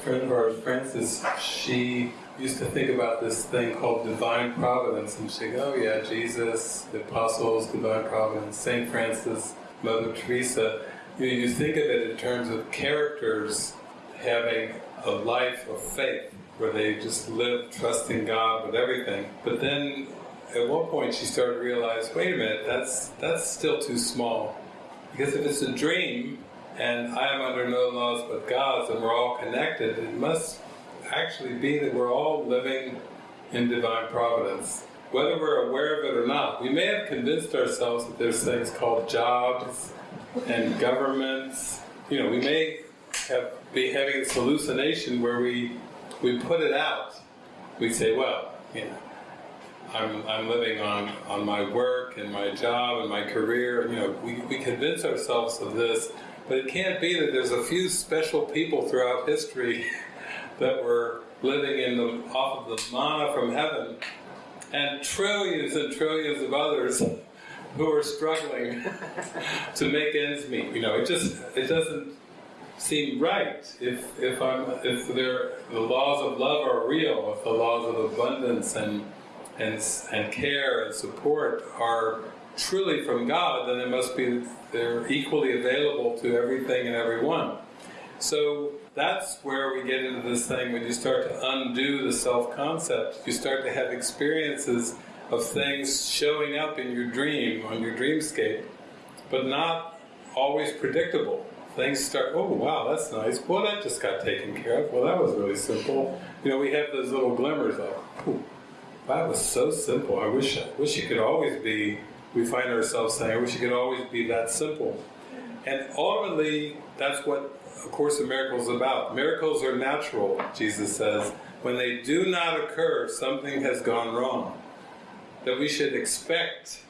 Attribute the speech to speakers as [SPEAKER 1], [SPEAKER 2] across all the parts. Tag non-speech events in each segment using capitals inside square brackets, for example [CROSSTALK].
[SPEAKER 1] friend of ours, Frances, she used to think about this thing called divine providence, and she'd go, oh yeah, Jesus, the apostles, divine providence, St. Francis, Mother Teresa. You, know, you think of it in terms of characters having a life of faith, where they just live trusting God with everything. But then at one point she started to realize, wait a minute, that's, that's still too small. Because if it's a dream, and I am under no laws but God's, and we're all connected, it must actually be that we're all living in divine providence. Whether we're aware of it or not, we may have convinced ourselves that there's things called jobs and governments. You know, we may have be having this hallucination where we we put it out. We say, well, you know, I'm, I'm living on, on my work and my job and my career. You know, we, we convince ourselves of this, but it can't be that there's a few special people throughout history [LAUGHS] that were living in the, off of the manna from heaven, and trillions and trillions of others who are struggling [LAUGHS] to make ends meet. You know, it just it doesn't seem right if if I'm if there the laws of love are real, if the laws of abundance and and and care and support are truly from God, then it must be they're equally available to everything and everyone. So that's where we get into this thing when you start to undo the self-concept. You start to have experiences of things showing up in your dream, on your dreamscape, but not always predictable. Things start, oh wow, that's nice. Well, that just got taken care of. Well, that was really simple. You know, we have those little glimmers of, that was so simple. I wish, I wish it could always be, we find ourselves saying, I wish it could always be that simple. And ultimately, that's what A Course in Miracles is about. Miracles are natural, Jesus says. When they do not occur, something has gone wrong. That we should expect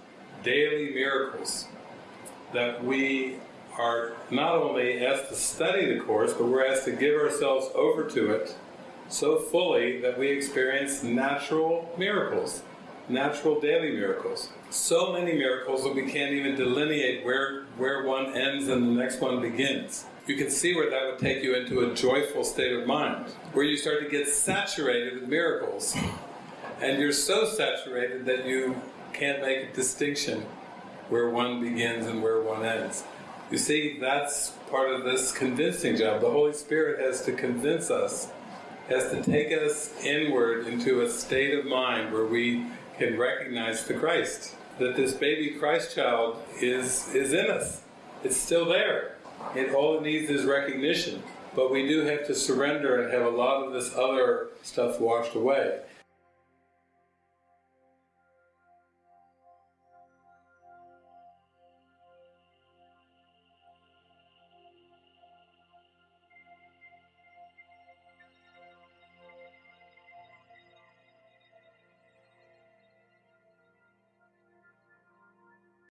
[SPEAKER 1] daily miracles. That we are not only asked to study the Course, but we're asked to give ourselves over to it so fully that we experience natural miracles, natural daily miracles. So many miracles that we can't even delineate where, where one ends and the next one begins. You can see where that would take you into a joyful state of mind, where you start to get saturated with miracles. And you're so saturated that you can't make a distinction where one begins and where one ends. You see, that's part of this convincing job. The Holy Spirit has to convince us, has to take us inward into a state of mind where we can recognize the Christ. That this baby Christ child is, is in us. It's still there. It all it needs is recognition. But we do have to surrender and have a lot of this other stuff washed away.